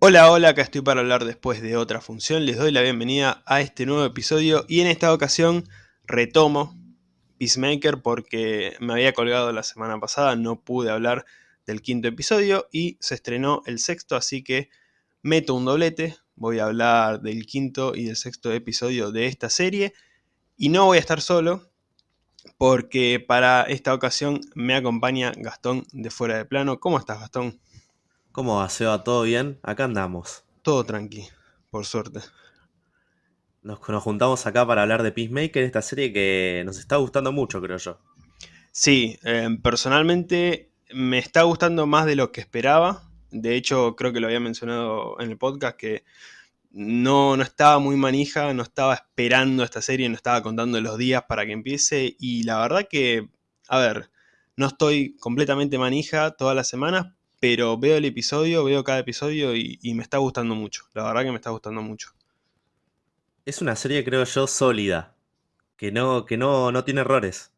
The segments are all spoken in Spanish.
Hola, hola, acá estoy para hablar después de otra función. Les doy la bienvenida a este nuevo episodio y en esta ocasión retomo Peacemaker porque me había colgado la semana pasada, no pude hablar del quinto episodio y se estrenó el sexto, así que meto un doblete. Voy a hablar del quinto y del sexto episodio de esta serie y no voy a estar solo porque para esta ocasión me acompaña Gastón de Fuera de Plano. ¿Cómo estás, Gastón? ¿Cómo va, Seba? ¿Todo bien? Acá andamos. Todo tranqui, por suerte. Nos, nos, juntamos acá para hablar de Peacemaker, esta serie que nos está gustando mucho, creo yo. Sí, eh, personalmente me está gustando más de lo que esperaba. De hecho, creo que lo había mencionado en el podcast que no, no estaba muy manija, no estaba esperando esta serie, no estaba contando los días para que empiece. Y la verdad que, a ver, no estoy completamente manija todas las semanas, pero veo el episodio, veo cada episodio y, y, me está gustando mucho. La verdad que me está gustando mucho. Es una serie, creo yo, sólida. Que no, que no, no tiene errores.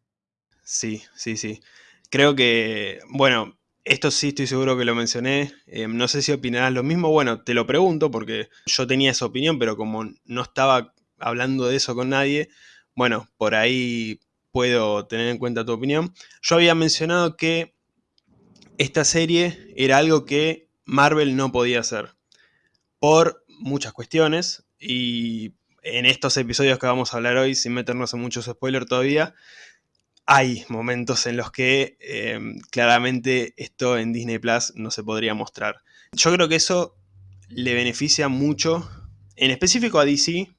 Sí, sí, sí. Creo que, bueno, esto sí estoy seguro que lo mencioné. Eh, no sé si opinarás lo mismo. Bueno, te lo pregunto porque yo tenía esa opinión, pero como no estaba hablando de eso con nadie, bueno, por ahí puedo tener en cuenta tu opinión. Yo había mencionado que esta serie era algo que Marvel no podía hacer por muchas cuestiones y en estos episodios que vamos a hablar hoy, sin meternos en muchos spoilers todavía, hay momentos en los que eh, claramente esto en Disney Plus no se podría mostrar. Yo creo que eso le beneficia mucho, en específico a DC,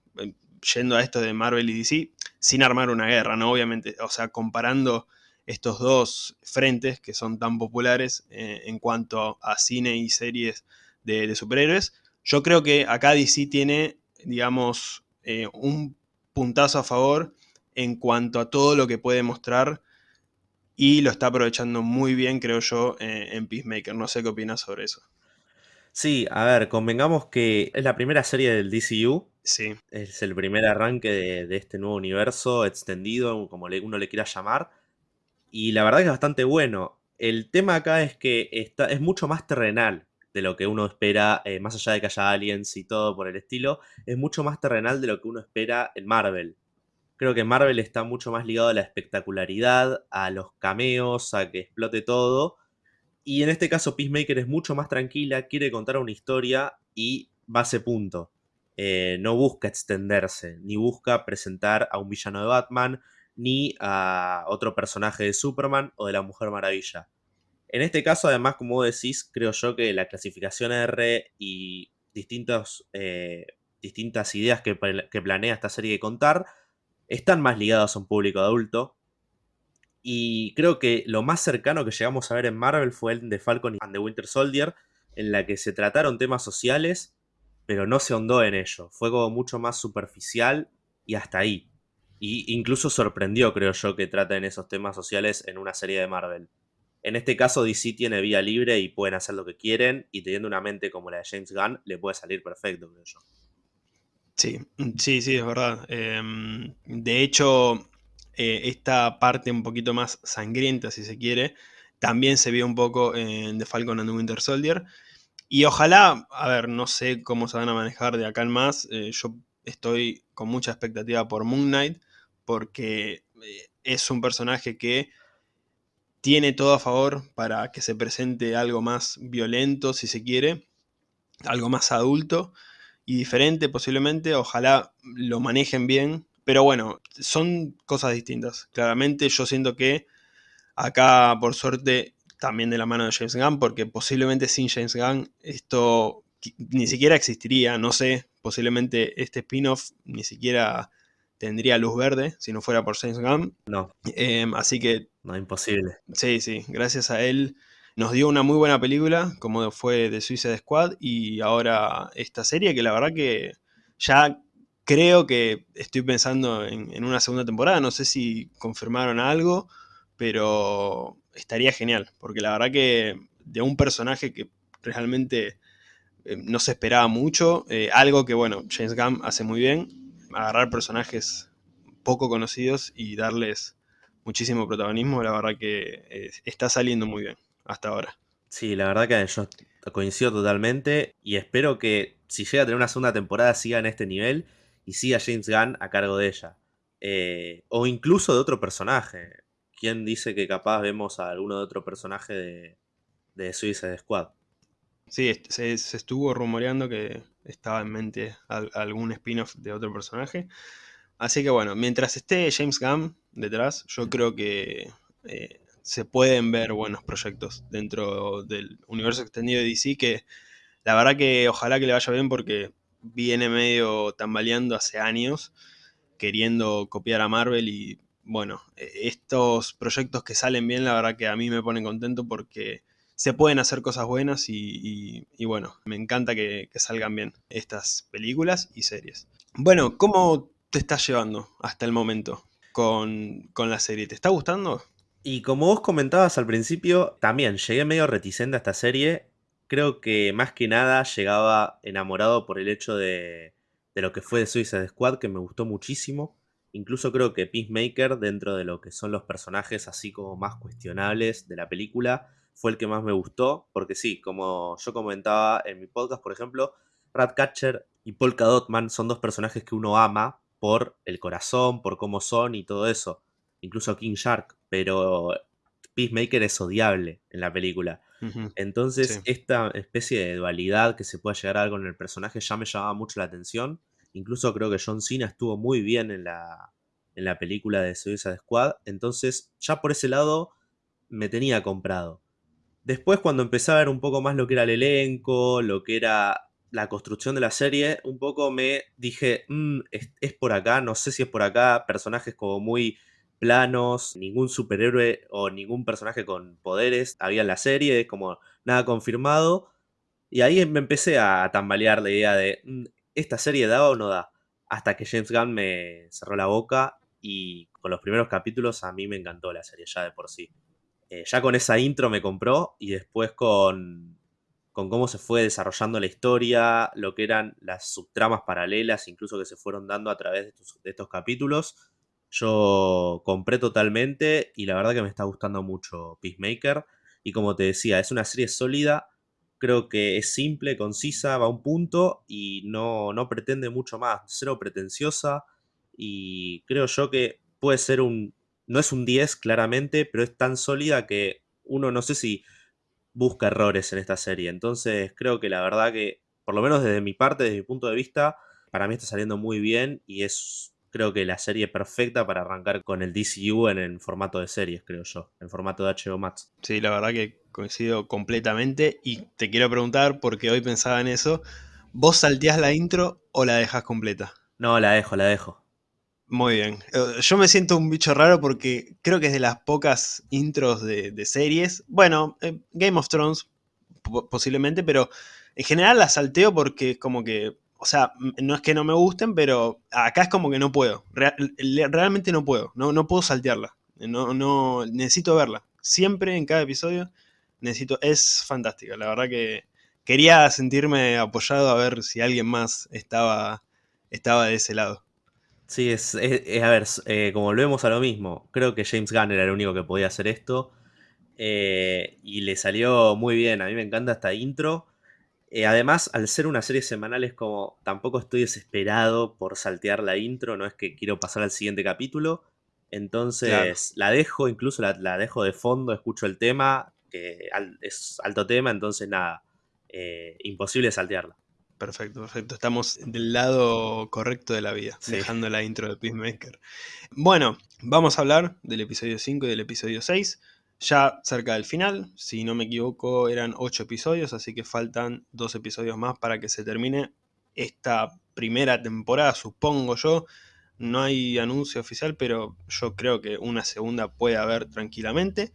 yendo a esto de Marvel y DC, sin armar una guerra, ¿no? Obviamente, o sea, comparando estos dos frentes que son tan populares eh, en cuanto a cine y series de, de, superhéroes, yo creo que acá DC tiene, digamos, eh, un puntazo a favor en cuanto a todo lo que puede mostrar y lo está aprovechando muy bien, creo yo, eh, en Peacemaker. No sé qué opinas sobre eso. Sí, a ver, convengamos que es la primera serie del DCU. Sí. Es el primer arranque de, de este nuevo universo extendido, como le, uno le quiera llamar. Y la verdad que es bastante bueno. El tema acá es que está, es mucho más terrenal de lo que uno espera, eh, más allá de que haya aliens y todo por el estilo, es mucho más terrenal de lo que uno espera en Marvel. Creo que Marvel está mucho más ligado a la espectacularidad, a los cameos, a que explote todo. Y en este caso Peacemaker es mucho más tranquila, quiere contar una historia y va a ese punto. Eh, no busca extenderse, ni busca presentar a un villano de Batman, ni a otro personaje de Superman o de la Mujer Maravilla. En este caso, además, como decís, creo yo que la clasificación R y eh, distintas ideas que, que, planea esta serie de contar están más ligadas a un público adulto. Y creo que lo más cercano que llegamos a ver en Marvel fue el de Falcon and the Winter Soldier, en la que se trataron temas sociales, pero no se ahondó en ello. Fue como mucho más superficial y hasta ahí. Y incluso sorprendió, creo yo, que traten esos temas sociales en una serie de Marvel. En este caso, DC tiene vía libre y pueden hacer lo que quieren, y teniendo una mente como la de James Gunn, le puede salir perfecto, creo yo. Sí, sí, sí, es verdad. Eh, de hecho, eh, esta parte un poquito más sangrienta, si se quiere, también se vio un poco en The Falcon and the Winter Soldier. Y ojalá, a ver, no sé cómo se van a manejar de acá en más. Eh, yo estoy con mucha expectativa por Moon Knight, porque eh, es un personaje que tiene todo a favor para que se presente algo más violento, si se quiere, algo más adulto y diferente posiblemente, ojalá lo manejen bien, pero bueno, son cosas distintas. Claramente yo siento que acá, por suerte, también de la mano de James Gunn, porque posiblemente sin James Gunn esto ni siquiera existiría, no sé, posiblemente este spin-off ni siquiera tendría luz verde si no fuera por James Gunn. No. Eh, así que... No, imposible. Sí, sí, gracias a él nos dio una muy buena película, como fue The Suicide Squad, y ahora esta serie que la verdad que ya creo que estoy pensando en, en una segunda temporada, no sé si confirmaron algo, pero estaría genial, porque la verdad que de un personaje que realmente eh, no se esperaba mucho, eh, algo que bueno, James Gunn hace muy bien, agarrar personajes poco conocidos y darles muchísimo protagonismo, la verdad que eh, está saliendo muy bien hasta ahora. Sí, la verdad que yo coincido totalmente y espero que si llega a tener una segunda temporada siga en este nivel y siga James Gunn a cargo de ella. Eh, o incluso de otro personaje. ¿Quién dice que capaz vemos a alguno de otro personaje de, de Suicide Squad? Sí, se, estuvo rumoreando que estaba en mente algún spin-off de otro personaje. Así que bueno, mientras esté James Gunn detrás, yo creo que eh, se pueden ver buenos proyectos dentro del universo extendido de DC que la verdad que ojalá que le vaya bien porque viene medio tambaleando hace años queriendo copiar a Marvel y bueno, e, estos proyectos que salen bien la verdad que a mí me ponen contento porque se pueden hacer cosas buenas y, bueno, me encanta que, salgan bien estas películas y series. Bueno, ¿cómo te estás llevando hasta el momento con, con la serie? ¿Te está gustando? Y como vos comentabas al principio, también llegué medio reticente a esta serie. Creo que más que nada llegaba enamorado por el hecho de, de lo que fue de Suicide Squad, que me gustó muchísimo. Incluso creo que Peacemaker, dentro de lo que son los personajes así como más cuestionables de la película, fue el que más me gustó. Porque sí, como yo comentaba en mi podcast, por ejemplo, Ratcatcher y Polka Dotman son dos personajes que uno ama por el corazón, por cómo son y todo eso. Incluso King Shark pero Peacemaker es odiable en la película. Entonces, esta especie de dualidad que se pueda llegar a dar con el personaje ya me llamaba mucho la atención. Incluso creo que John Cena estuvo muy bien en la, en la película de Suicide Squad. Entonces, ya por ese lado me tenía comprado. Después, cuando empecé a ver un poco más lo que era el elenco, lo que era la construcción de la serie, un poco me dije, mm, es, por acá, no sé si es por acá, personajes como muy planos, ningún superhéroe o ningún personaje con poderes había en la serie, como nada confirmado. Y ahí me empecé a tambalear la idea de, mm, ¿esta serie da o no da? Hasta que James Gunn me cerró la boca y con los primeros capítulos a mí me encantó la serie ya de por sí. Eh, ya con esa intro me compró y después con, con cómo se fue desarrollando la historia, lo que eran las subtramas paralelas, incluso que se fueron dando a través de estos capítulos, yo compré totalmente y la verdad que me está gustando mucho Peacemaker. Y como te decía, es una serie sólida, creo que es simple, concisa, va a un punto y no, no pretende mucho más, cero pretenciosa. Y creo yo que puede ser un... No es un 10 claramente, pero es tan sólida que uno no sé si busca errores en esta serie. Entonces creo que la verdad que, por lo menos desde mi parte, desde mi punto de vista, para mí está saliendo muy bien y es creo que la serie perfecta para arrancar con el DCU en el formato de series, creo yo, en formato de HBO Max. Sí, la verdad que coincido completamente y te quiero preguntar, porque hoy pensaba en eso, ¿vos salteás la intro o la dejas completa? No, la dejo, la dejo. Muy bien. Eh, yo me siento un bicho raro porque creo que es de las pocas intros de, series. Bueno, eh, Game of Thrones posiblemente, pero en general la salteo porque como que o sea, no es que no me gusten, pero acá es como que no puedo. realmente no puedo. No, no puedo saltearla. No, no, necesito verla. Siempre en cada episodio necesito. Es fantástica. La verdad que quería sentirme apoyado a ver si alguien más estaba, estaba de ese lado. Sí, es, a ver, eh, como volvemos a lo mismo, creo que James Gunn era el único que podía hacer esto. Eh, y le salió muy bien. A mí me encanta esta intro. Eh, además, al ser una serie semanal es como, tampoco estoy desesperado por saltear la intro, no es que quiero pasar al siguiente capítulo. Entonces la dejo, incluso la, dejo de fondo, escucho el tema, que es alto tema, entonces nada, eh, imposible saltearla. Perfecto, perfecto. Estamos del lado correcto de la vida, dejando la intro de Peacemaker. Bueno, vamos a hablar del episodio 5 y del episodio 6 ya cerca del final. Si no me equivoco, eran 8 episodios, así que faltan dos episodios más para que se termine esta primera temporada, supongo yo. No hay anuncio oficial, pero yo creo que una segunda puede haber tranquilamente.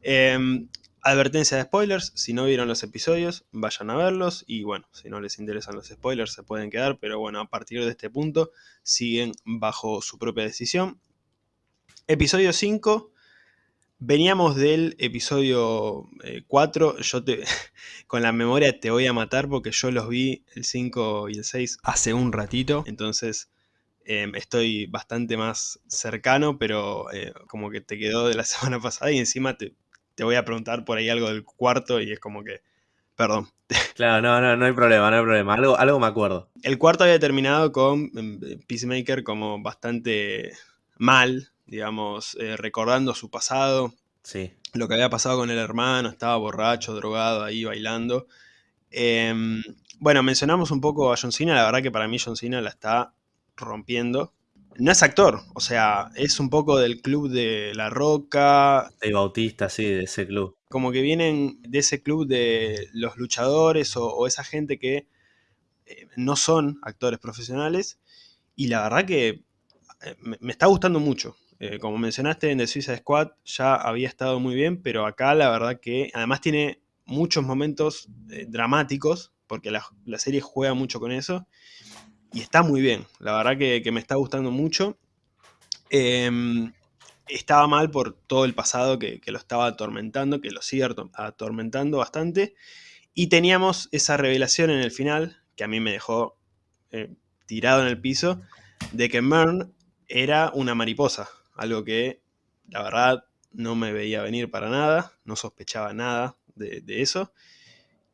Em, advertencia de spoilers, si no vieron los episodios, vayan a verlos y bueno, si no les interesan los spoilers se pueden quedar, pero bueno, a partir de este punto siguen bajo su propia decisión. Episodio 5 Veníamos del episodio 4, eh, yo te, con la memoria te voy a matar porque yo los vi el 5 y el 6 hace un ratito, entonces em, estoy bastante más cercano, pero eh, como que te quedó de la semana pasada y encima te, te voy a preguntar por ahí algo del cuarto y es como que, perdón. Claro, no, no, no hay problema, no hay problema. Algo, algo me acuerdo. El cuarto había terminado con em, Peacemaker como bastante mal, digamos, eh, recordando su pasado. Sí. Lo que había pasado con el hermano, estaba borracho, drogado, ahí bailando. Em, bueno, mencionamos un poco a John Cena, la verdad que para mí John Cena la está rompiendo. No es actor, o sea, es un poco del club de La Roca. De Bautista, sí, de ese club. Como que vienen de ese club de los luchadores o, esa gente que eh, no son actores profesionales. Y la verdad que eh, me, está gustando mucho. Eh, como mencionaste en The Suicide Squad, ya había estado muy bien, pero acá la verdad que además tiene muchos momentos dramáticos, porque la, la serie juega mucho con eso y está muy bien. La verdad que, me está gustando mucho. Em, estaba mal por todo el pasado que, lo estaba atormentando, que lo sigue atormentando bastante. Y teníamos esa revelación en el final, que a mí me dejó eh, tirado en el piso, de que Mern era una mariposa. Algo que, la verdad, no me veía venir para nada, no sospechaba nada de, eso.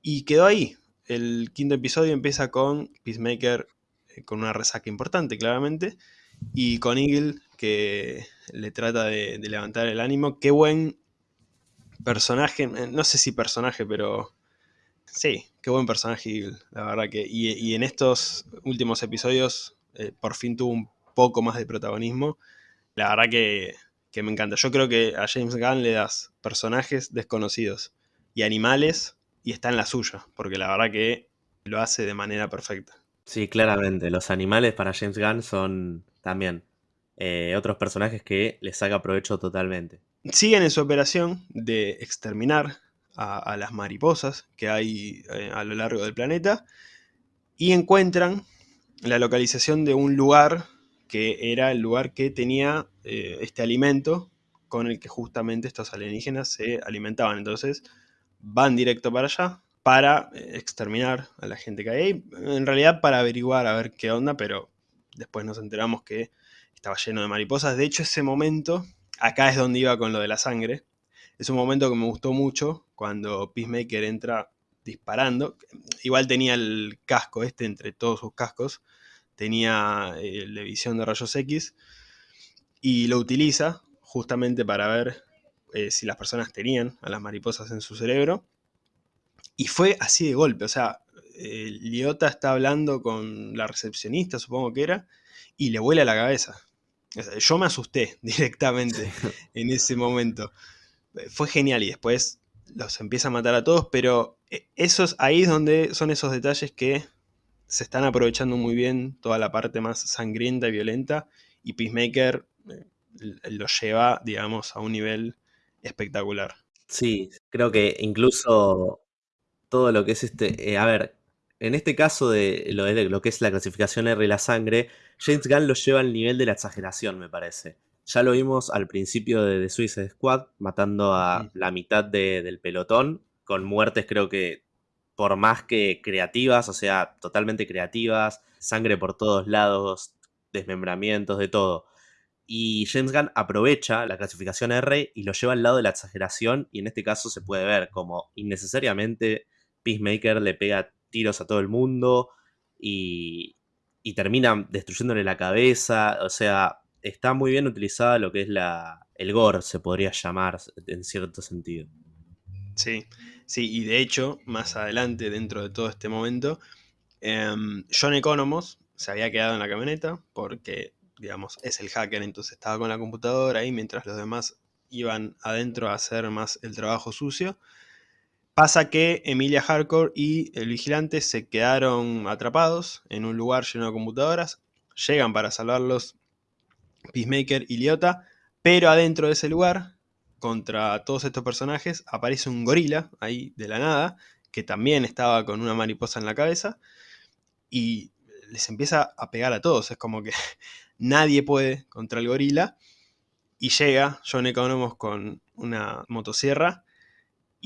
Y quedó ahí. El quinto episodio empieza con Peacemaker con una resaca importante, claramente, y con Eagle, que le trata de, levantar el ánimo. Qué buen personaje, eh, no sé si personaje, pero sí, qué buen personaje Eagle, la verdad que. Y, en estos últimos episodios, eh, por fin tuvo un poco más de protagonismo. La verdad que, que me encanta. Yo creo que a James Gunn le das personajes desconocidos y animales y está en la suya, porque la verdad que lo hace de manera perfecta. Sí, claramente. Los animales para James Gunn son también eh, otros personajes que les saca provecho totalmente. Siguen en su operación de exterminar a, las mariposas que hay eh, a lo largo del planeta y encuentran la localización de un lugar que era el lugar que tenía eh, este alimento con el que justamente estos alienígenas se alimentaban. Entonces van directo para allá, para eh, exterminar a la gente que hay ahí. En realidad para averiguar a ver qué onda, pero después nos enteramos que estaba lleno de mariposas. De hecho, ese momento, acá es donde iba con lo de la sangre. Es un momento que me gustó mucho cuando Peacemaker entra disparando. Igual tenía el casco este entre todos sus cascos. Tenía eh, la visión de rayos X. Y lo utiliza justamente para ver eh, si las personas tenían a las mariposas en su cerebro. Y fue así de golpe, o sea, eh, Liota está hablando con la recepcionista, supongo que era, y le vuela la cabeza. yo me asusté directamente en ese momento. Fue genial y después los empieza a matar a todos, pero eh, esos, ahí es donde son esos detalles que se están aprovechando muy bien toda la parte más sangrienta y violenta y Peacemaker eh, lo lleva, digamos, a un nivel espectacular. Sí, creo que incluso todo lo que es este. Eh, a ver, en este caso de lo, de lo que es la clasificación R y la sangre, James Gunn lo lleva al nivel de la exageración, me parece. Ya lo vimos al principio de The Suicide Squad, matando a la mitad del pelotón, con muertes creo que por más que creativas, o sea, totalmente creativas, sangre por todos lados, desmembramientos, de todo. Y James Gunn aprovecha la clasificación R y lo lleva al lado de la exageración, y en este caso se puede ver como innecesariamente Peacemaker le pega tiros a todo el mundo y, termina destruyéndole la cabeza. O sea, está muy bien utilizada lo que es la, el gore, se podría llamar en cierto sentido. Sí, sí, y de hecho, más adelante, dentro de todo este momento, em, John Economos se había quedado en la camioneta porque, digamos, es el hacker, entonces estaba con la computadora ahí mientras los demás iban adentro a hacer más el trabajo sucio. Pasa que Emilia Hardcore y el vigilante se quedaron atrapados en un lugar lleno de computadoras. Llegan para salvarlos Peacemaker y Liota, pero adentro de ese lugar, contra todos estos personajes, aparece un gorila ahí de la nada, que también estaba con una mariposa en la cabeza, y les empieza a pegar a todos. Es como que nadie puede contra el gorila. Y llega John Economos con una motosierra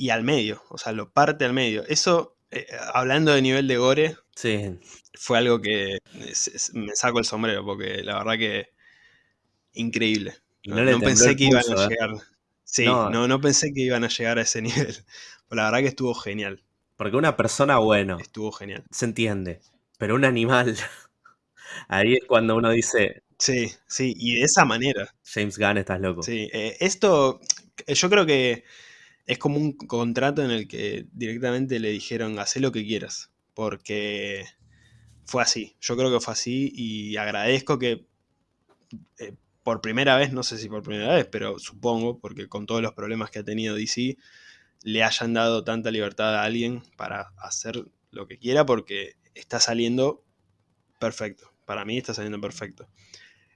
y al medio, o sea, lo parte al medio. Eso, eh, hablando de nivel de gore, sí. fue algo que me saco el sombrero, porque la verdad que increíble. no, pensé que iban a ¿eh? llegar. Sí, no, no, pensé que iban a llegar a ese nivel. Pero la verdad que estuvo genial. Porque una persona, bueno. Estuvo genial. Se entiende. Pero un animal. Ahí es cuando uno dice. Sí, sí, y de esa manera. James Gunn, estás loco. Sí, eh, esto. Yo creo que es como un contrato en el que directamente le dijeron, haz lo que quieras. Porque fue así. Yo creo que fue así y agradezco que eh, por primera vez, no sé si por primera vez, pero supongo, porque con todos los problemas que ha tenido DC, le hayan dado tanta libertad a alguien para hacer lo que quiera porque está saliendo perfecto. Para mí está saliendo perfecto.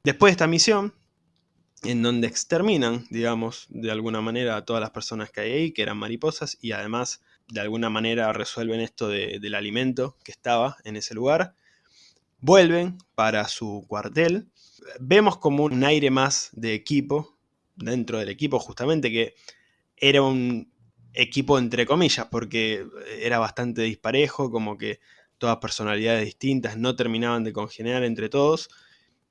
Después de esta misión, en donde exterminan, digamos, de alguna manera a todas las personas que hay ahí, que eran mariposas, y además de alguna manera resuelven esto del alimento que estaba en ese lugar, vuelven para su cuartel. Vemos como un aire más de equipo dentro del equipo, justamente que era un equipo entre comillas, porque era bastante disparejo, como que todas personalidades distintas no terminaban de congeniar entre todos.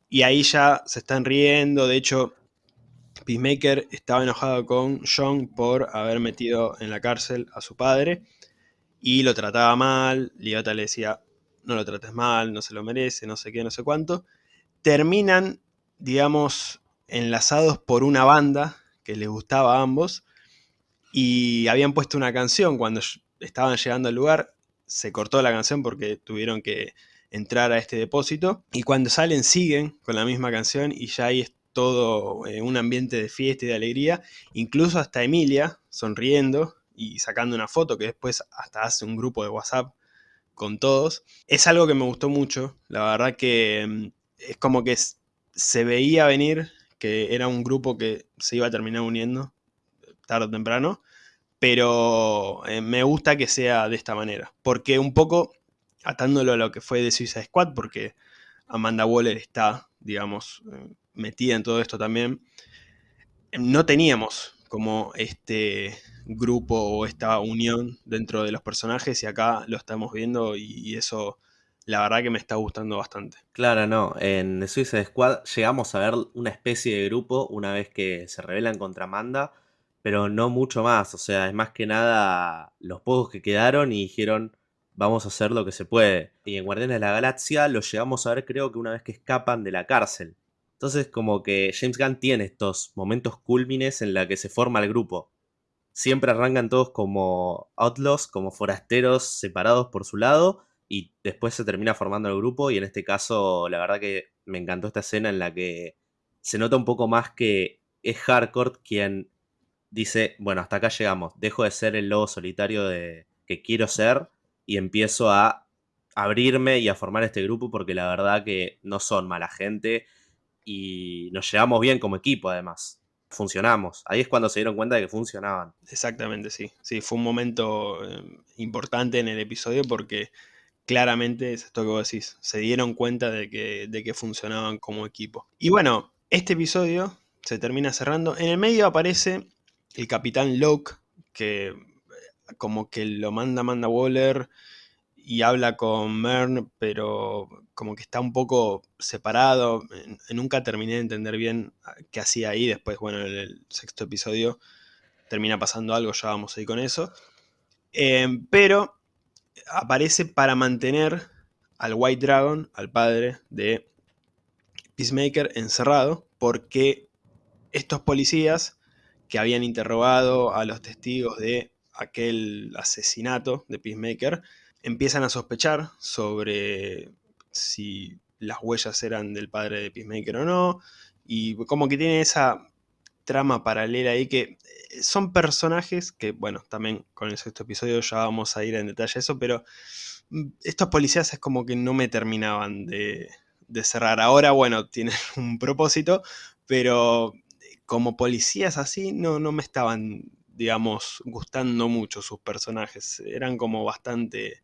Y ahí ya se están riendo, de hecho Peacemaker estaba enojado con John por haber metido en la cárcel a su padre y lo trataba mal. Liota le decía, no lo trates mal, no se lo merece, no sé qué, no sé cuánto. Terminan, digamos, enlazados por una banda que les gustaba a ambos y habían puesto una canción cuando estaban llegando al lugar. Se cortó la canción porque tuvieron que entrar a este depósito y cuando salen siguen con la misma canción y ya ahí todo eh, un ambiente de fiesta y de alegría, incluso hasta Emilia sonriendo y sacando una foto que después hasta hace un grupo de WhatsApp con todos. Es algo que me gustó mucho, la verdad que mm, es como que se veía venir que era un grupo que se iba a terminar uniendo tarde o temprano, pero eh, me gusta que sea de esta manera, porque un poco atándolo a lo que fue de Suicide Squad, porque Amanda Waller está, digamos, eh, metida en todo esto también, no teníamos como este grupo o esta unión dentro de los personajes y acá lo estamos viendo y, eso la verdad que me está gustando bastante. Claro, no, en Suicide Squad llegamos a ver una especie de grupo una vez que se rebelan contra Amanda, pero no mucho más, o sea, es más que nada los pocos que quedaron y dijeron vamos a hacer lo que se puede. Y en Guardianes de la Galaxia lo llegamos a ver creo que una vez que escapan de la cárcel. Entonces como que James Gunn tiene estos momentos cúlmines en la que se forma el grupo. Siempre arrancan todos como outlaws, como forasteros separados por su lado y después se termina formando el grupo y en este caso la verdad que me encantó esta escena en la que se nota un poco más que es Hardcore quien dice, bueno, hasta acá llegamos, dejo de ser el lobo solitario de, que quiero ser y empiezo a abrirme y a formar este grupo porque la verdad que no son mala gente y nos llevamos bien como equipo además. Funcionamos. Ahí es cuando se dieron cuenta de que funcionaban. Exactamente, sí. Sí, fue un momento eh, importante en el episodio porque claramente es esto que vos decís. Se dieron cuenta de que, de que funcionaban como equipo. Y bueno, este episodio se termina cerrando. En el medio aparece el capitán Locke, que eh, como que lo manda manda Waller y habla con Mern, pero como que está un poco separado. Nunca terminé de entender bien ah, qué hacía ahí. Después, bueno, en el sexto episodio termina pasando algo, ya vamos ahí con eso. Em, pero aparece para mantener al White Dragon, al padre de Peacemaker, encerrado, porque estos policías que habían interrogado a los testigos de aquel asesinato de Peacemaker, empiezan a sospechar sobre si las huellas eran del padre de Peacemaker o no, y como que tiene esa trama paralela ahí que eh, son personajes que, bueno, también con el sexto episodio ya vamos a ir en detalle a eso, pero mm, estos policías es como que no me terminaban de, de cerrar. Ahora, bueno, tienen un propósito, pero como policías así no, no me estaban, digamos, gustando mucho sus personajes. Eran como bastante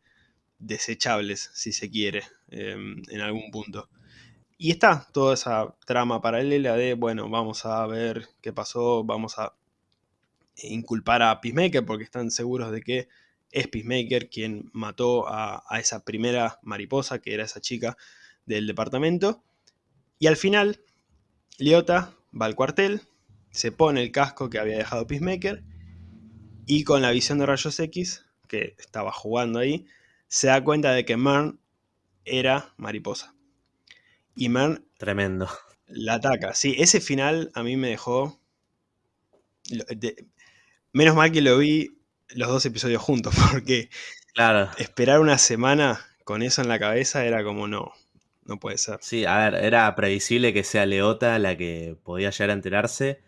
desechables, si se quiere, em, en algún punto. Y está toda esa trama paralela de, bueno, vamos a ver qué pasó, vamos a inculpar a Peacemaker porque están seguros de que es Peacemaker quien mató a, esa primera mariposa, que era esa chica del departamento. Y al final, Leota va al cuartel, se pone el casco que había dejado Peacemaker y con la visión de rayos X, que estaba jugando ahí, se da cuenta de que Mern era mariposa. Y Mern... Tremendo. La ataca. Sí, ese final a mí me dejó... menos mal que lo vi los dos episodios juntos, porque claro. esperar una semana con eso en la cabeza era como no, no puede ser. Sí, a ver, era previsible que sea Leota la que podía llegar a enterarse,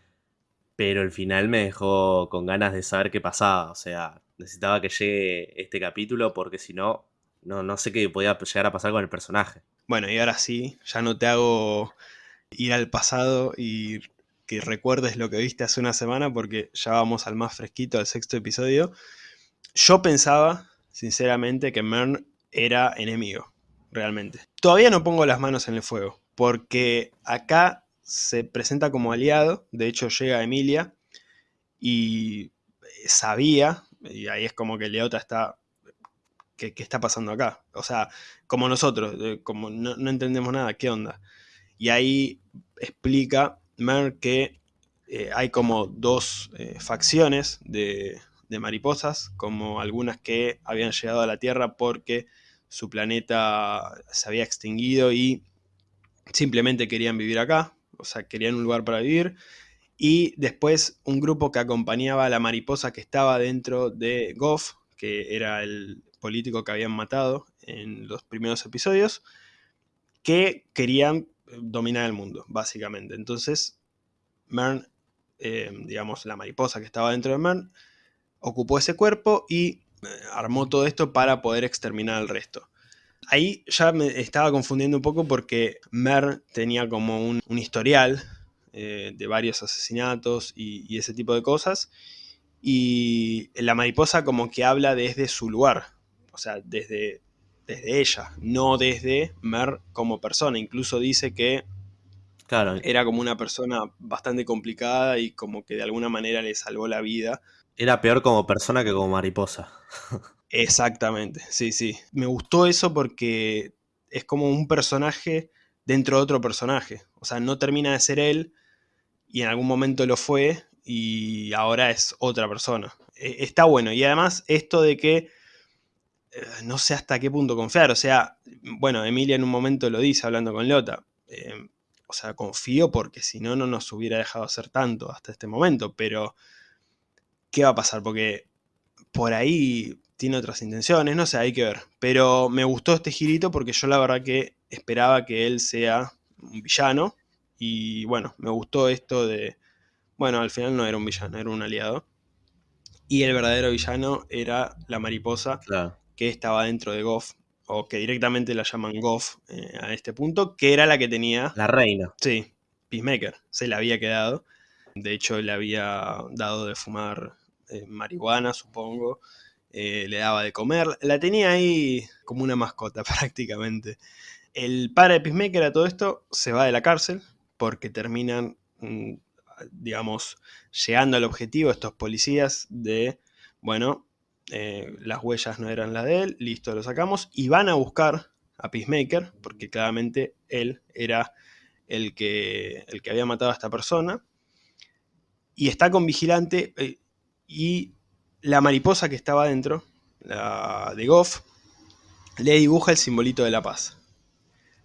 pero el final me dejó con ganas de saber qué pasaba. O sea, necesitaba que llegue este capítulo porque si no, no, sé qué podía llegar a pasar con el personaje. Bueno, y ahora sí, ya no te hago ir al pasado y que recuerdes lo que viste hace una semana porque ya vamos al más fresquito, al sexto episodio. Yo pensaba, sinceramente, que Mern era enemigo, realmente. Todavía no pongo las manos en el fuego, porque acá se presenta como aliado, de hecho llega Emilia y sabía, y ahí es como que Leota está ¿Qué, está pasando acá? O sea, como nosotros, como no, no, entendemos nada, ¿qué onda? Y ahí explica Mer que eh, hay como dos eh, facciones de, mariposas, como algunas que habían llegado a la Tierra porque su planeta se había extinguido y simplemente querían vivir acá, o sea, querían un lugar para vivir. Y después un grupo que acompañaba a la mariposa que estaba dentro de Goff, que era el político que habían matado en los primeros episodios, que querían dominar el mundo, básicamente. Entonces, Mern, eh, digamos, la mariposa que estaba dentro de Mern, ocupó ese cuerpo y eh, armó todo esto para poder exterminar al resto. Ahí ya me estaba confundiendo un poco porque Mern tenía como un, historial eh, de varios asesinatos y, ese tipo de cosas. Y la mariposa como que habla desde su lugar, o sea, desde, desde ella, no desde Mer como persona. Incluso dice que claro. era como una persona bastante complicada y como que de alguna manera le salvó la vida. Era peor como persona que como mariposa. Exactamente, sí, sí. Me gustó eso porque es como un personaje dentro de otro personaje. O sea, no termina de ser él y en algún momento lo fue y ahora es otra persona. E, está bueno. Y además esto de que eh, no sé hasta qué punto confiar. O sea, bueno, Emilia en un momento lo dice hablando con Lota. Eh, o sea, confío porque si no, no nos hubiera dejado hacer tanto hasta este momento. Pero, ¿qué va a pasar? Porque por ahí tiene otras intenciones, no sé, hay que ver. Pero me gustó este girito porque yo la verdad que esperaba que él sea un villano. Y bueno, me gustó esto de... Bueno, al final no era un villano, era un aliado. Y el verdadero villano era la mariposa. Claro que estaba dentro de Goff, o que directamente la llaman Goff eh, a este punto, que era la que tenía... La reina. Sí, Peacemaker, se la había quedado. De hecho, le había dado de fumar eh, marihuana, supongo. Eh, le daba de comer. La tenía ahí como una mascota prácticamente. El padre de Peacemaker a todo esto se va de la cárcel porque terminan, mm, digamos, llegando al objetivo estos policías de, bueno, eh, las huellas no eran las de él, listo, lo sacamos, y van a buscar a Peacemaker, porque claramente él era el que, el que había matado a esta persona, y está con Vigilante, eh, y la mariposa que estaba adentro, la de Goff, le dibuja el simbolito de la paz.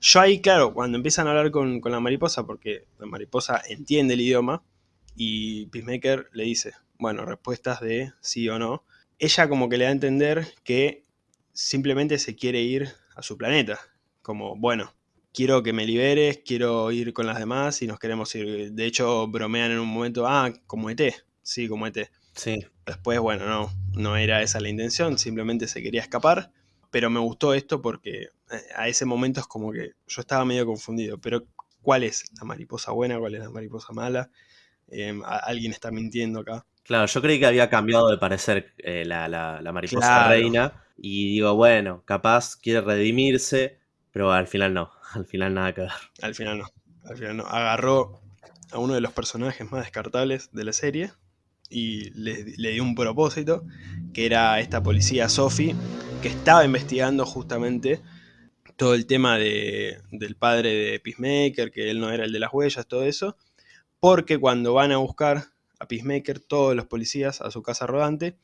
Yo ahí, claro, cuando empiezan a hablar con, con la mariposa, porque la mariposa entiende el idioma, y Peacemaker le dice, bueno, respuestas de sí o no, ella como que le da a entender que simplemente se quiere ir a su planeta. Como, bueno, quiero que me liberes, quiero ir con las demás y nos queremos ir. De hecho, bromean en un momento, ah, como ET. Sí, como ET. Sí. Después, bueno, no, no era esa la intención, simplemente se quería escapar. Pero me gustó esto porque a ese momento es como que yo estaba medio confundido. Pero, ¿cuál es la mariposa buena? ¿Cuál es la mariposa mala? Eh, alguien está mintiendo acá. Claro, yo creí que había cambiado de parecer eh, la, mariposa reina. Y digo, bueno, capaz quiere redimirse, pero al final no. Al final nada que ver. Al final no. Al final no. Agarró a uno de los personajes más descartables de la serie y le, dio un propósito, que era esta policía Sophie, que estaba investigando justamente todo el tema de, del padre de Peacemaker, que él no era el de las huellas, todo eso, porque cuando van a buscar a Peacemaker, todos los policías a su casa rodante,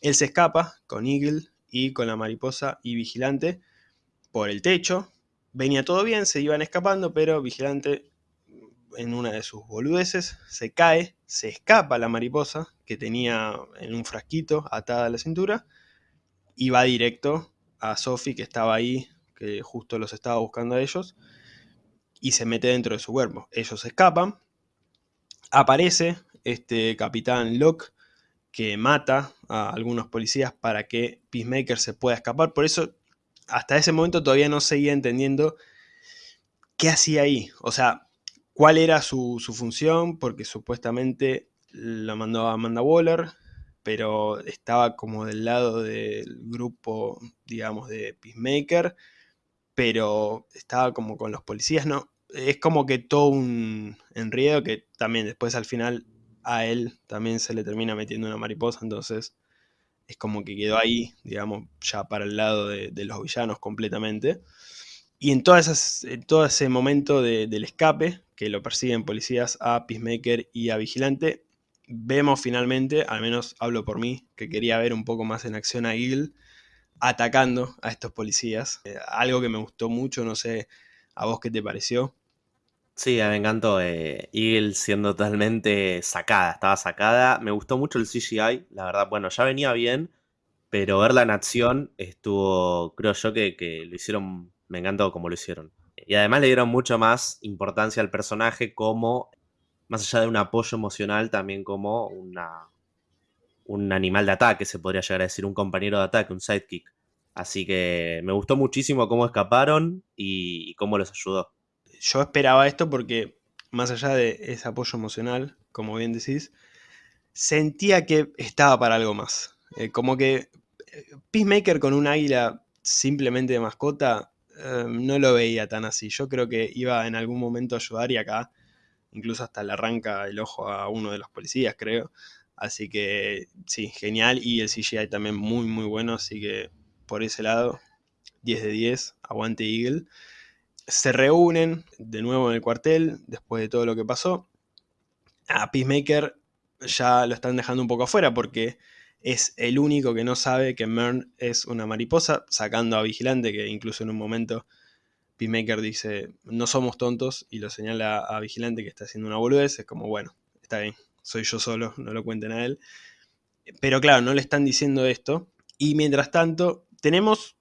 él se escapa con Eagle y con la mariposa y Vigilante por el techo. Venía todo bien, se iban escapando, pero Vigilante en una de sus boludeces se cae, se escapa la mariposa que tenía en un frasquito atada a la cintura y va directo a Sophie que estaba ahí, que justo los estaba buscando a ellos, y se mete dentro de su cuerpo. Ellos escapan, aparece este capitán Locke que mata a algunos policías para que Peacemaker se pueda escapar. Por eso, hasta ese momento todavía no seguía entendiendo qué hacía ahí. O sea, cuál era su, función, porque supuestamente la mandó a Amanda Waller, pero estaba como del lado del grupo, digamos, de Peacemaker, pero estaba como con los policías, ¿no? Es como que todo un enredo que también después al final a él también se le termina metiendo una mariposa, entonces es como que quedó ahí, digamos, ya para el lado de, los villanos completamente. Y en, todas todo ese momento del escape, que lo persiguen policías a Peacemaker y a Vigilante, vemos finalmente, al menos hablo por mí, que quería ver un poco más en acción a Eagle atacando a estos policías. Eh, algo que me gustó mucho, no sé a vos qué te pareció. Sí, me encantó. Eh, Eagle siendo totalmente sacada, estaba sacada. Me gustó mucho el CGI, la verdad. Bueno, ya venía bien, pero verla en acción estuvo, creo yo, que, lo hicieron, me encantó como lo hicieron. Y además le dieron mucho más importancia al personaje como, más allá de un apoyo emocional, también como una, un animal de ataque, se podría llegar a decir, un compañero de ataque, un sidekick. Así que me gustó muchísimo cómo escaparon y cómo los ayudó yo esperaba esto porque, más allá de ese apoyo emocional, como bien decís, sentía que estaba para algo más. Eh, como que eh, Peacemaker con un águila simplemente de mascota, em, no lo veía tan así. Yo creo que iba en algún momento a ayudar y acá incluso hasta le arranca el ojo a uno de los policías, creo. Así que sí, genial. Y el CGI también muy, muy bueno. Así que por ese lado, 10 de 10, aguante Eagle se reúnen de nuevo en el cuartel después de todo lo que pasó. A Peacemaker ya lo están dejando un poco afuera porque es el único que no sabe que Mern es una mariposa, sacando a Vigilante, que incluso en un momento Peacemaker dice, no somos tontos, y lo señala a Vigilante que está haciendo una boludez, es como, bueno, está bien, soy yo solo, no lo cuenten a él. Pero claro, no le están diciendo esto, y mientras tanto tenemos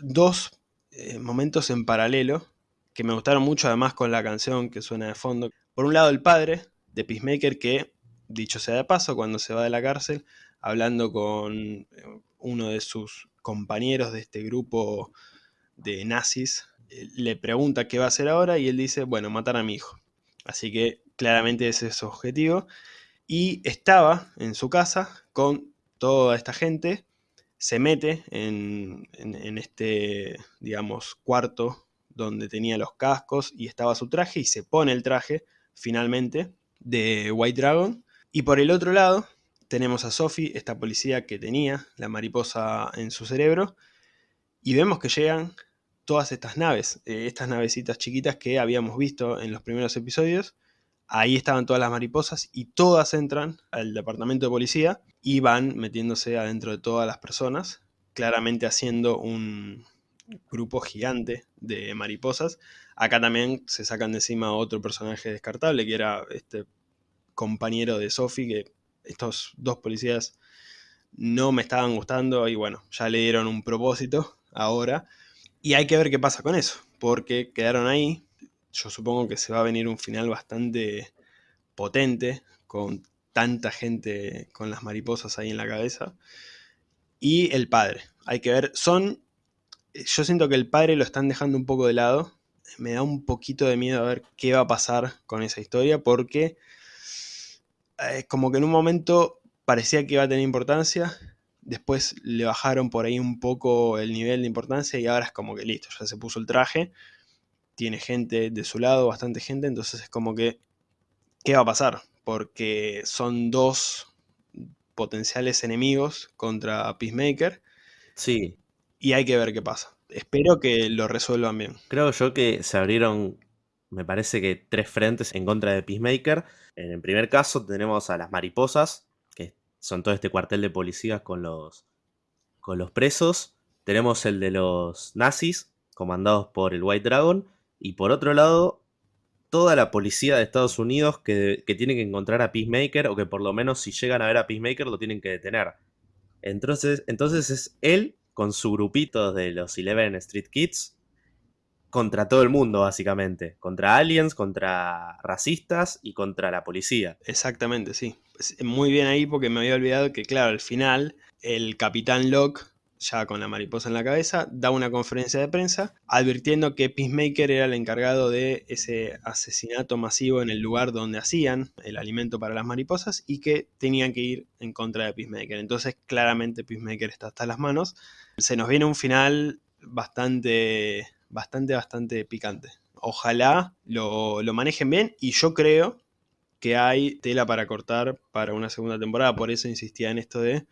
dos eh, momentos en paralelo que me gustaron mucho además con la canción que suena de fondo. Por un lado el padre de Peacemaker que, dicho sea de paso, cuando se va de la cárcel, hablando con eh, uno de sus compañeros de este grupo de nazis, eh, le pregunta qué va a hacer ahora y él dice, bueno, matar a mi hijo. Así que claramente ese es su objetivo. Y estaba en su casa con toda esta gente se mete en, este, digamos, cuarto donde tenía los cascos y estaba su traje y se pone el traje, finalmente, de White Dragon. Y por el otro lado tenemos a Sophie, esta policía que tenía la mariposa en su cerebro, y vemos que llegan todas estas naves, eh, estas navecitas chiquitas que habíamos visto en los primeros episodios, Ahí estaban todas las mariposas y todas entran al departamento de policía y van metiéndose adentro de todas las personas, claramente haciendo un grupo gigante de mariposas. Acá también se sacan de encima otro personaje descartable, que era este compañero de Sophie, que estos dos policías no me estaban gustando y bueno, ya le dieron un propósito ahora. Y hay que ver qué pasa con eso, porque quedaron ahí, yo supongo que se va a venir un final bastante potente, con tanta gente con las mariposas ahí en la cabeza. Y el padre, hay que ver, son, yo siento que el padre lo están dejando un poco de lado, me da un poquito de miedo a ver qué va a pasar con esa historia, porque eh, como que en un momento parecía que iba a tener importancia, después le bajaron por ahí un poco el nivel de importancia y ahora es como que listo, ya se puso el traje tiene gente de su lado, bastante gente, entonces es como que, ¿qué va a pasar? Porque son dos potenciales enemigos contra Peacemaker. Sí. Y hay que ver qué pasa. Espero que lo resuelvan bien. Creo yo que se abrieron me parece que tres frentes en contra de Peacemaker. En el primer caso tenemos a las mariposas, son todo este cuartel de policías con los, con los presos. Tenemos el de los nazis, comandados por el White Dragon. Y por otro lado, toda la policía de Estados Unidos que, que tiene que encontrar a Peacemaker, o que por lo menos si llegan a ver a Peacemaker lo tienen que detener. Entonces, entonces es él con su grupito de los Eleven Street Kids contra todo el mundo, básicamente. Contra aliens, contra racistas y contra la policía. Exactamente, sí. Muy bien ahí porque me había olvidado que, claro, al final el capitán Locke, ya con la mariposa en la cabeza, da una conferencia de prensa advirtiendo que Peacemaker era el encargado de ese asesinato masivo en el lugar donde hacían el alimento para las mariposas y que tenían que ir en contra de Peacemaker. Entonces, claramente Peacemaker está hasta las manos. Se nos viene un final bastante bastante, bastante picante. Ojalá lo, manejen bien y yo creo que hay tela para cortar para una segunda temporada. Por eso insistía en esto de...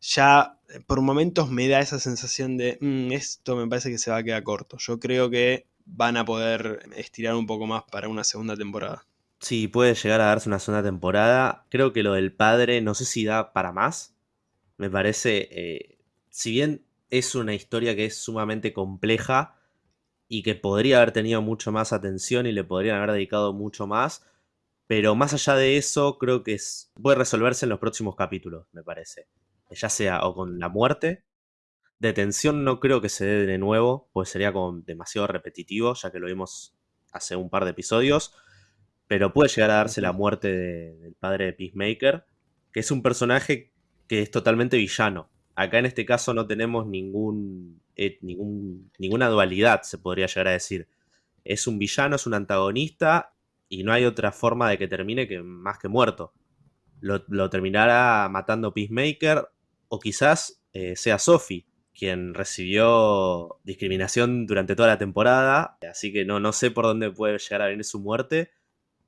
Ya por momentos me da esa sensación de mm, esto me parece que se va a quedar corto. Yo creo que van a poder estirar un poco más para una segunda temporada. Sí, puede llegar a darse una segunda temporada. Creo que lo del padre, no sé si da para más. Me parece, eh, si bien es una historia que es sumamente compleja, y que podría haber tenido mucho más atención y le podrían haber dedicado mucho más. Pero más allá de eso, creo que es, puede resolverse en los próximos capítulos, me parece. Ya sea o con la muerte. Detención no creo que se dé de nuevo, pues sería como demasiado repetitivo, ya que lo vimos hace un par de episodios. Pero puede llegar a darse la muerte del padre de Peacemaker, que es un personaje que es totalmente villano. Acá en este caso no tenemos ningún eh, ninguna dualidad, se podría llegar a decir. Es un villano, es un antagonista y no hay otra forma de que termine que más que muerto. Lo, terminará matando Peacemaker o quizás eh, sea Sophie quien recibió discriminación durante toda la temporada, así que no, no sé por dónde puede llegar a venir su muerte.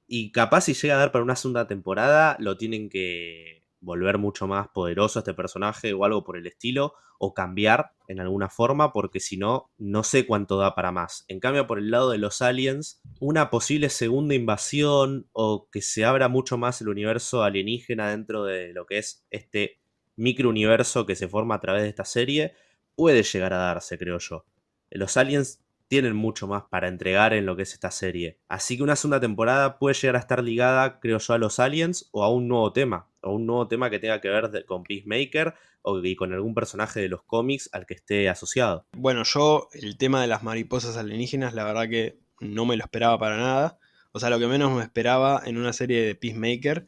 Y capaz si llega a dar para una segunda temporada, lo tienen que volver mucho más poderoso este personaje o algo por el estilo, o cambiar en alguna forma, porque si no, no sé cuánto da para más. En cambio, por el lado de los aliens, una posible segunda invasión o que se abra mucho más el universo alienígena dentro de lo que es este microuniverso que se forma a través de esta serie, puede llegar a darse, creo yo. Los aliens tienen mucho más para entregar en lo que es esta serie. Así que una segunda temporada puede llegar a estar ligada, creo yo, a los aliens o a un nuevo tema. O un nuevo tema que tenga que ver con Peacemaker o con algún personaje de los cómics al que esté asociado. Bueno, yo el tema de las mariposas alienígenas, la verdad que no me lo esperaba para nada. O sea, lo que menos me esperaba en una serie de Peacemaker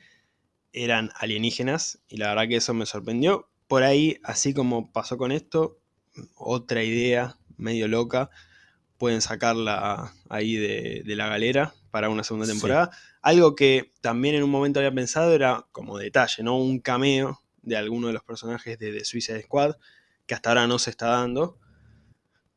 eran alienígenas y la verdad que eso me sorprendió. Por ahí, así como pasó con esto, otra idea medio loca pueden sacarla ahí de, la galera para una segunda temporada. Algo que también en un momento había pensado era como detalle, ¿no? Un cameo de alguno de los personajes de Suicide Squad, que hasta ahora no se está dando.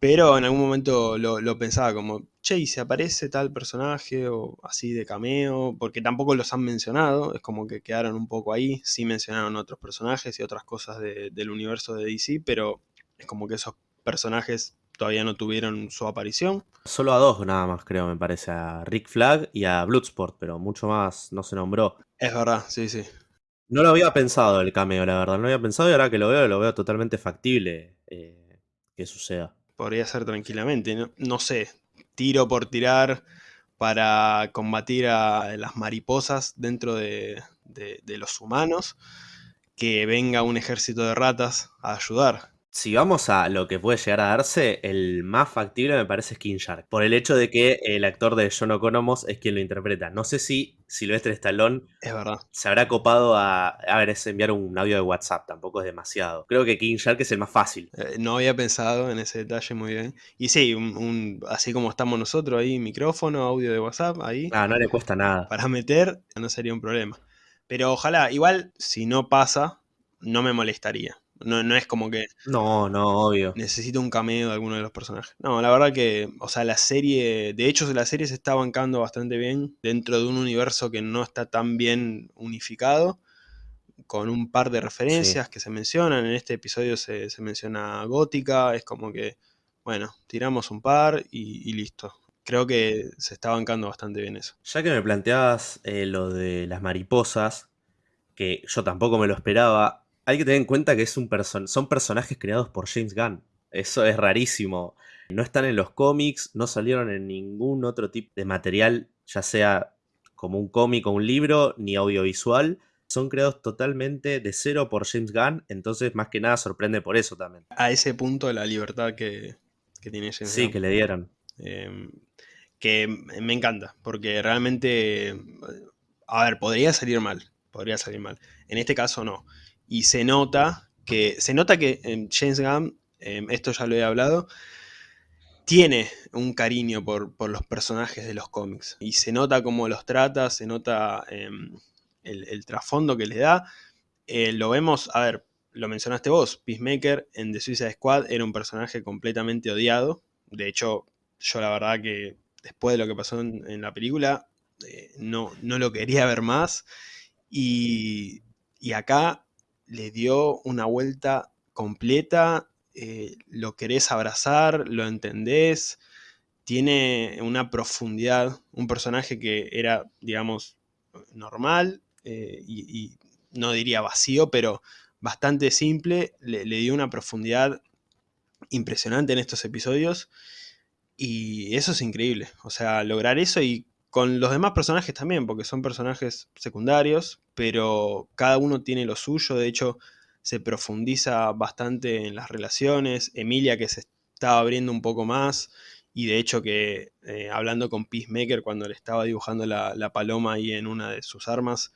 Pero en algún momento lo, pensaba como, che, ¿y se aparece tal personaje o así de cameo? Porque tampoco los han mencionado, es como que quedaron un poco ahí. Sí mencionaron otros personajes y otras cosas del universo de DC, pero es como que esos personajes todavía no tuvieron su aparición. Solo a dos nada más, creo, me parece, a Rick Flag y a Bloodsport, pero mucho más no se nombró. Es verdad, sí, sí. No lo había pensado el cameo, la verdad, no lo había pensado y ahora que lo veo, lo veo totalmente factible eh, que suceda. Podría ser tranquilamente, no, sé, tiro por tirar para combatir a las mariposas dentro de los humanos, que venga un ejército de ratas a ayudar si vamos a lo que puede llegar a darse, el más factible me parece es King Shark. Por el hecho de que el actor de John O'Connor es quien lo interpreta. No sé si Silvestre Stallone es verdad. se habrá copado a, a ver, es enviar un audio de WhatsApp. Tampoco es demasiado. Creo que King Shark es el más fácil. Eh, no había pensado en ese detalle muy bien. Y sí, un, así como estamos nosotros ahí, micrófono, audio de WhatsApp, ahí. Ah, no le cuesta nada. Para meter no sería un problema. Pero ojalá, igual, si no pasa, no me molestaría. No, es como que. No, no, obvio. Necesito un cameo de alguno de los personajes. No, la verdad que. O sea, la serie. De hecho, la serie se está bancando bastante bien. Dentro de un universo que no está tan bien unificado. Con un par de referencias que se mencionan. En este episodio se, menciona Gótica. Es como que. Bueno, tiramos un par y, listo. creo que se está bancando bastante bien eso. Ya que me planteabas eh, lo de las mariposas, que yo tampoco me lo esperaba, hay que tener en cuenta que es un son personajes creados por James Gunn. Eso es rarísimo. No están en los cómics, no salieron en ningún otro tipo de material, ya sea como un cómic o un libro, ni audiovisual. Son creados totalmente de cero por James Gunn, entonces más que nada sorprende por eso también. A ese punto la libertad que, tiene James Sí, que le dieron. Em, que me encanta, porque realmente, a ver, podría salir mal, podría salir mal. En este caso no. Y se nota que, se nota que James Gunn, em, esto ya lo he hablado, tiene un cariño por, los personajes de los cómics. Y se nota cómo los trata, se nota em, el, trasfondo que le da. Eh, lo vemos, a ver, lo mencionaste vos, Peacemaker en The Suicide Squad era un personaje completamente odiado. De hecho, yo la verdad que después de lo que pasó en, la película, eh, no, no, lo quería ver más. Y, y acá le dio una vuelta completa eh, lo querés abrazar, lo entendés, tiene una profundidad, un personaje que era, digamos, normal eh, y, no diría vacío, pero bastante simple, le, dio una profundidad impresionante en estos episodios y eso es increíble, o sea, lograr eso y con los demás personajes también, porque son personajes secundarios, pero cada uno tiene lo suyo, de hecho se profundiza bastante en las relaciones, Emilia que se estaba abriendo un poco más, y de hecho que eh, hablando con Peacemaker cuando le estaba dibujando la, paloma ahí en una de sus armas,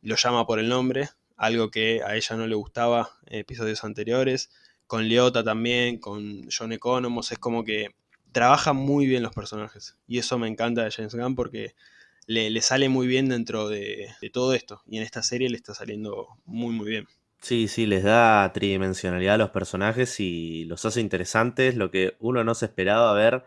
lo llama por el nombre, algo que a ella no le gustaba en episodios anteriores, con Leota también, con John Economos, es como que trabaja muy bien los personajes, y eso me encanta de James Gunn porque le, sale muy bien dentro de, de todo esto, y en esta serie le está saliendo muy muy bien. Sí, sí, les da tridimensionalidad a los personajes y los hace interesantes, lo que uno no se esperaba ver.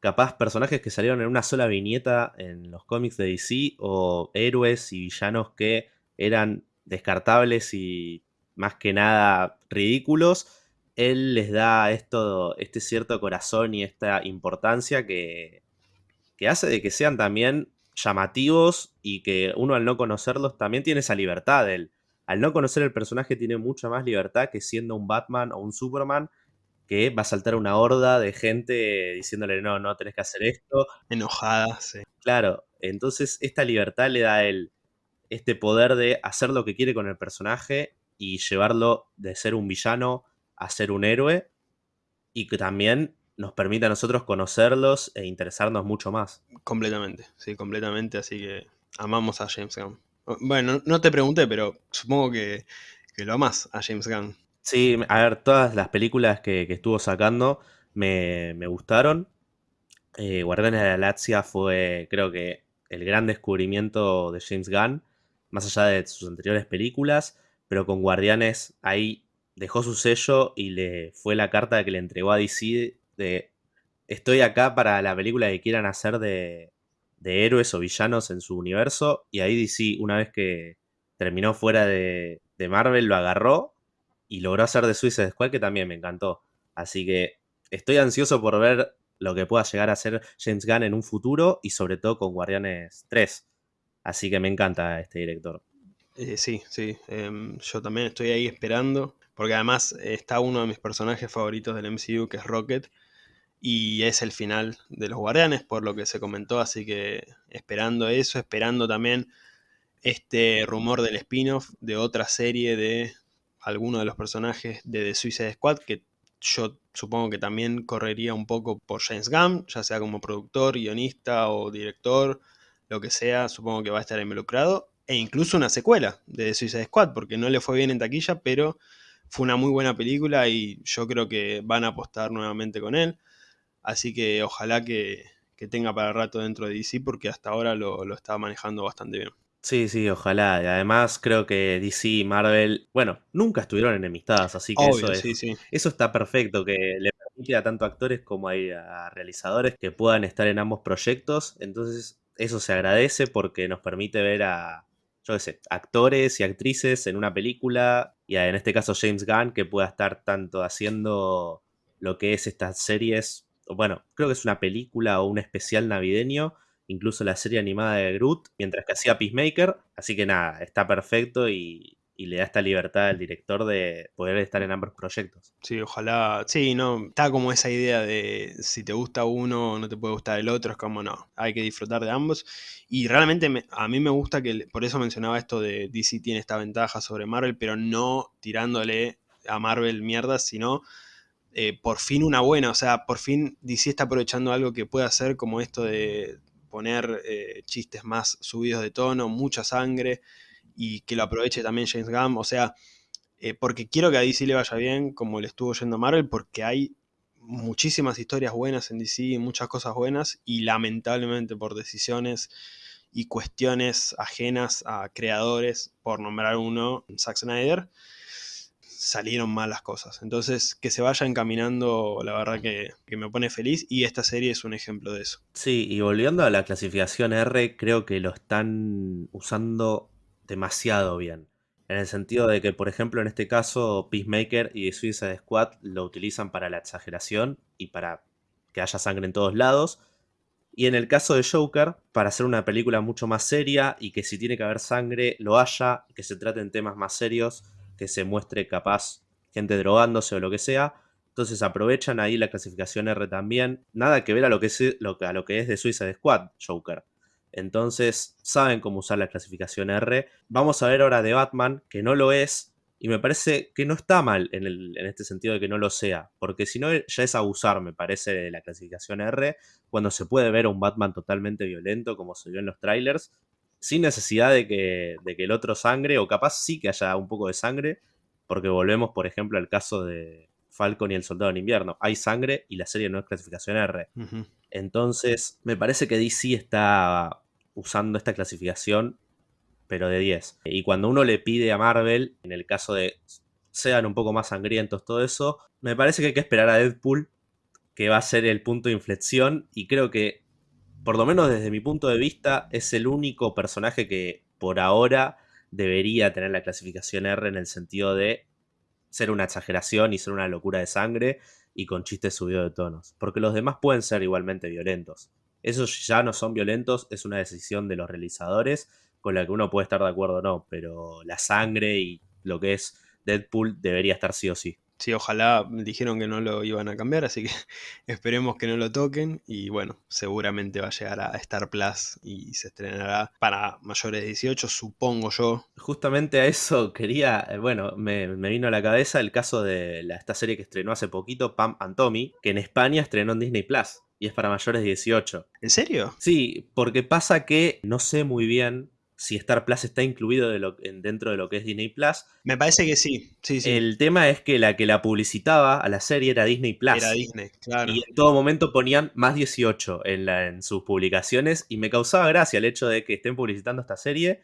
Capaz personajes que salieron en una sola viñeta en los cómics de DC o héroes y villanos que eran descartables y más que nada ridículos. Él les da esto, este cierto corazón y esta importancia que, que hace de que sean también llamativos y que uno al no conocerlos también tiene esa libertad. Él al no conocer el personaje tiene mucha más libertad que siendo un Batman o un Superman que va a saltar una horda de gente diciéndole no, no tenés que hacer esto. Enojada, sí. Claro, entonces esta libertad le da el, este poder de hacer lo que quiere con el personaje y llevarlo de ser un villano a ser un héroe y que también nos permite a nosotros conocerlos e interesarnos mucho más. Completamente, sí, completamente, así que amamos a James Gunn. Bueno, no te pregunté, pero supongo que, lo amas a James Gunn. Sí, a ver, todas las películas que, estuvo sacando me, gustaron. Eh, Guardianes de la Galaxia fue, creo que, el gran descubrimiento de James Gunn, más allá de sus anteriores películas, pero con Guardianes ahí dejó su sello y le fue la carta que le entregó a DC de estoy acá para la película que quieran hacer de, de héroes o villanos en su universo. Y ahí DC, una vez que terminó fuera de, Marvel, lo agarró y logró hacer de Suicide Squad, que también me encantó. Así que estoy ansioso por ver lo que pueda llegar a ser James Gunn en un futuro y sobre todo con Guardianes 3. Así que me encanta este director. Eh, sí, sí, em, yo también estoy ahí esperando, porque además está uno de mis personajes favoritos del MCU, que es Rocket, y es el final de los Guardianes, por lo que se comentó, así que esperando eso, esperando también este rumor del spin-off de otra serie de alguno de los personajes de The Suicide Squad, que yo supongo que también correría un poco por James Gunn, ya sea como productor, guionista o director, lo que sea, supongo que va a estar involucrado, e incluso una secuela de The Suicide Squad, porque no le fue bien en taquilla, pero fue una muy buena película y yo creo que van a apostar nuevamente con él. Así que ojalá que, tenga para rato dentro de DC porque hasta ahora lo, lo está manejando bastante bien. Sí, sí, ojalá. Y además creo que DC y Marvel, bueno, nunca estuvieron enemistadas, así que eso, eso está perfecto, que le permite a tanto actores como a, realizadores que puedan estar en ambos proyectos. Entonces eso se agradece porque nos permite ver a, yo qué sé, actores y actrices en una película, y en este caso James Gunn, que pueda estar tanto haciendo lo que es estas series bueno, creo que es una película o un especial navideño, incluso la serie animada de Groot, mientras que hacía Peacemaker, así que nada, está perfecto y, y le da esta libertad al director de poder estar en ambos proyectos. Sí, ojalá. Sí, no. Está como esa idea de si te gusta uno, no te puede gustar el otro. Es como no. Hay que disfrutar de ambos. Y realmente a mí me gusta que. Por eso mencionaba esto de DC tiene esta ventaja sobre Marvel, pero no tirándole a Marvel mierda, sino. Eh, por fin una buena, o sea, por fin DC está aprovechando algo que puede hacer como esto de poner eh, chistes más subidos de tono, mucha sangre, y que lo aproveche también James Gunn. O sea, eh, porque quiero que a DC le vaya bien, como le estuvo yendo Marvel, porque hay muchísimas historias buenas en DC, muchas cosas buenas, y lamentablemente por decisiones y cuestiones ajenas a creadores, por nombrar uno, Zack Snyder, salieron mal las cosas. Entonces, que se vaya encaminando, la verdad que, me pone feliz y esta serie es un ejemplo de eso. Sí, y volviendo a la clasificación R, creo que lo están usando demasiado bien. En el sentido de que, por ejemplo, en este caso, Peacemaker y Suicide Squad lo utilizan para la exageración y para que haya sangre en todos lados. Y en el caso de Joker, para hacer una película mucho más seria y que si tiene que haber sangre, lo haya, que se traten temas más serios, que se muestre capaz gente drogándose o lo que sea. Entonces aprovechan ahí la clasificación R también. Nada que ver a lo que es, a lo que es de Suicide Squad, Joker. Entonces saben cómo usar la clasificación R. Vamos a ver ahora de Batman, que no lo es. Y me parece que no está mal en, en este sentido de que no lo sea. Porque si no, ya es abusar, me parece, de la clasificación R. Cuando se puede ver a un Batman totalmente violento, como se vio en los trailers. Sin necesidad de que, de que el otro sangre, o capaz sí que haya un poco de sangre. Porque volvemos, por ejemplo, al caso de, Falcon y el Soldado en Invierno. Hay sangre y la serie no es clasificación R. Entonces, me parece que DC está usando esta clasificación, pero de 10. Y cuando uno le pide a Marvel, en el caso de sean un poco más sangrientos, todo eso, me parece que hay que esperar a Deadpool, que va a ser el punto de inflexión, y creo que, por lo menos desde mi punto de vista, es el único personaje que por ahora debería tener la clasificación R en el sentido de ser una exageración y ser una locura de sangre y con chistes subidos de tonos. Porque los demás pueden ser igualmente violentos. Esos ya no son violentos, es una decisión de los realizadores con la que uno puede estar de acuerdo o no, pero la sangre y lo que es Deadpool debería estar sí o sí. Sí, ojalá dijeron que no lo iban a cambiar, así que esperemos que no lo toquen y bueno, seguramente va a llegar a Star Plus y se estrenará para mayores de 18, supongo yo. Justamente a eso quería, eh, bueno, me, vino a la cabeza el caso de esta serie que estrenó hace poquito, Pam and Tommy, que en España estrenó en Disney Plus y es para mayores de 18. ¿En serio? Sí, porque pasa que no sé muy bien si Star Plus está incluido dentro de lo que es Disney Plus. Me parece que sí. sí, sí. El tema es que la que la publicitaba a la serie era Disney Plus. Era Disney, claro. Y en todo momento ponían más 18 en, en sus publicaciones y me causaba gracia el hecho de que estén publicitando esta serie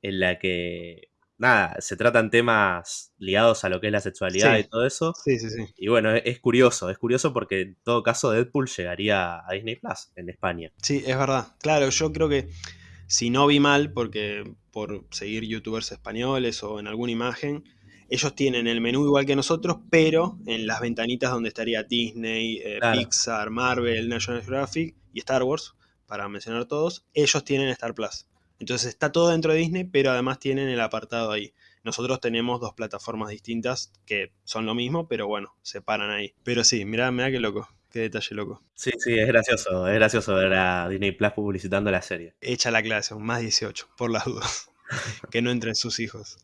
en la que nada, se tratan temas ligados a lo que es la sexualidad y todo eso. Sí, sí, sí. Y bueno, es, curioso, es curioso porque en todo caso Deadpool llegaría a Disney Plus en España. Sí, es verdad. Claro, yo creo que si no vi mal, porque por seguir youtubers españoles o en alguna imagen, ellos tienen el menú igual que nosotros, pero en las ventanitas donde estaría Disney, eh, Pixar, Marvel, National Geographic y Star Wars, para mencionar todos, ellos tienen Star Plus. Entonces está todo dentro de Disney, pero además tienen el apartado ahí. Nosotros tenemos dos plataformas distintas que son lo mismo, pero bueno, se paran ahí. Pero sí, mirá, mirá qué loco. Qué detalle loco. Sí, sí, es gracioso. Es gracioso ver a Disney Plus publicitando la serie. Echa la clase, más 18, por las dudas. que no entren sus hijos.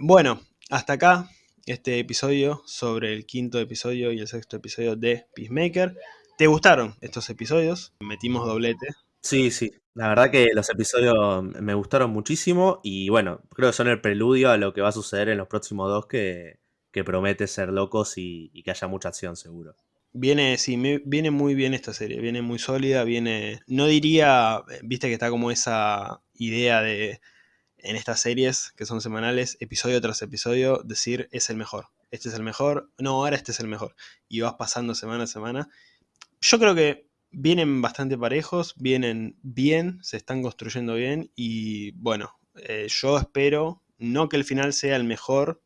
Bueno, hasta acá este episodio sobre el quinto episodio y el sexto episodio de Peacemaker. ¿Te gustaron estos episodios? Metimos doblete. Sí, sí. La verdad que los episodios me gustaron muchísimo y bueno, creo que son el preludio a lo que va a suceder en los próximos dos que, promete ser locos y, que haya mucha acción seguro. Viene, sí, viene muy bien esta serie, viene muy sólida, viene, no diría, viste que está como esa idea de, en estas series que son semanales, episodio tras episodio, decir es el mejor, este es el mejor, no, ahora este es el mejor, y vas pasando semana a semana. Yo creo que vienen bastante parejos, vienen bien, se están construyendo bien y bueno, eh, yo espero no que el final sea el mejor,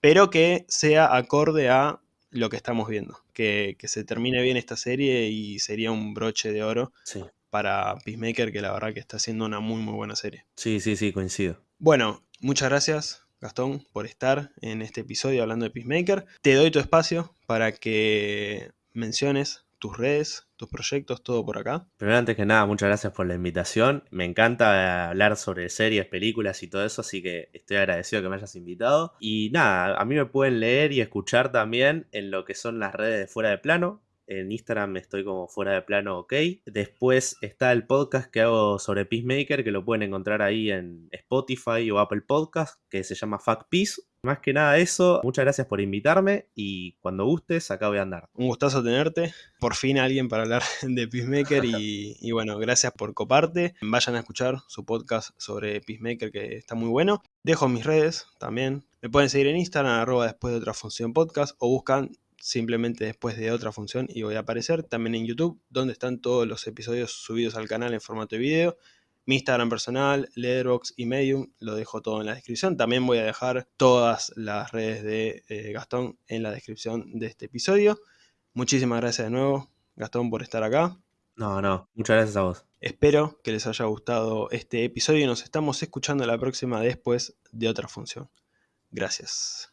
pero que sea acorde a lo que estamos viendo. Que, que se termine bien esta serie y sería un broche de oro Sí, para Peacemaker, que la verdad que está haciendo una muy muy buena serie. sí, sí, sí, coincido. Bueno, muchas gracias Gastón por estar en este episodio hablando de Peacemaker. Te doy tu espacio para que menciones tus redes, tus proyectos, todo por acá. Primero, antes que nada, muchas gracias por la invitación. Me encanta hablar sobre series, películas y todo eso, así que estoy agradecido que me hayas invitado. Y nada, a mí me pueden leer y escuchar también en lo que son las redes de Fuera de Plano. En Instagram estoy como Fuera de Plano OK. Después está el podcast que hago sobre Peacemaker, que lo pueden encontrar ahí en Spotify o Apple Podcast, que se llama Fuck Peace. Más que nada eso, muchas gracias por invitarme y cuando gustes, acá voy a andar. Un gustazo tenerte. Por fin alguien para hablar de Peacemaker y, y, bueno, gracias por coparte. Vayan a escuchar su podcast sobre Peacemaker que está muy bueno. Dejo mis redes también. Me pueden seguir en Instagram, arroba después de otra función podcast o buscan simplemente después de otra función y voy a aparecer. También en YouTube, donde están todos los episodios subidos al canal en formato de video. Mi Instagram personal, Letterboxd y Medium, lo dejo todo en la descripción. También voy a dejar todas las redes de eh, Gastón en la descripción de este episodio. Muchísimas gracias de nuevo, Gastón, por estar acá. No, no, muchas gracias a vos. Espero que les haya gustado este episodio y nos estamos escuchando la próxima después de otra función. Gracias.